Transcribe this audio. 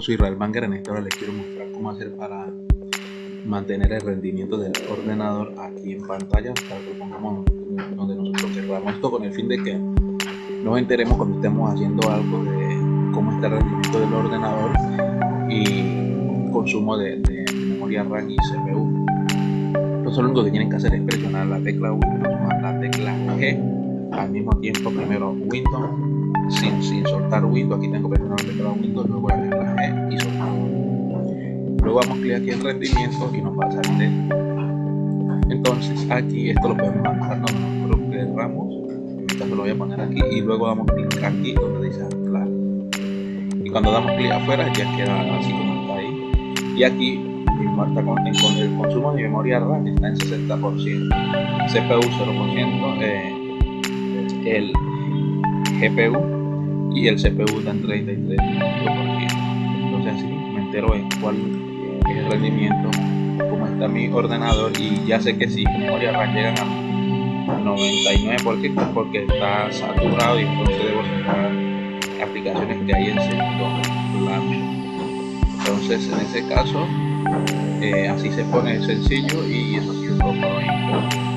Soy Israel Banger, en esta hora les quiero mostrar cómo hacer para mantener el rendimiento del ordenador aquí en pantalla para que lo pongamos donde nosotros queramos esto con el fin de que nos enteremos cuando estemos haciendo algo de cómo está el rendimiento del ordenador y consumo de, de memoria RAM y CPU entonces lo único que tienen que hacer es presionar la tecla Windows más la tecla G al mismo tiempo primero Windows sin, sin soltar Windows. Aquí tengo la tecla Windows luego la G y soltar. Luego damos clic aquí en rendimiento y nos va a salir entonces aquí esto lo podemos donde nosotros lo voy a poner aquí y luego damos clic aquí donde dice anclar. Y cuando damos clic afuera ya queda así como está ahí. Y aquí el consumo de memoria RAM está en 60% CPU 0% eh, el GPU y el CPU en 33% entonces así me entero en cuál es el rendimiento cómo está mi ordenador y ya sé que si memoria RAM llegan a 99% porque está saturado y entonces debo cerrar aplicaciones que hay en segundo entonces en ese caso eh, así se pone sencillo y eso ha sido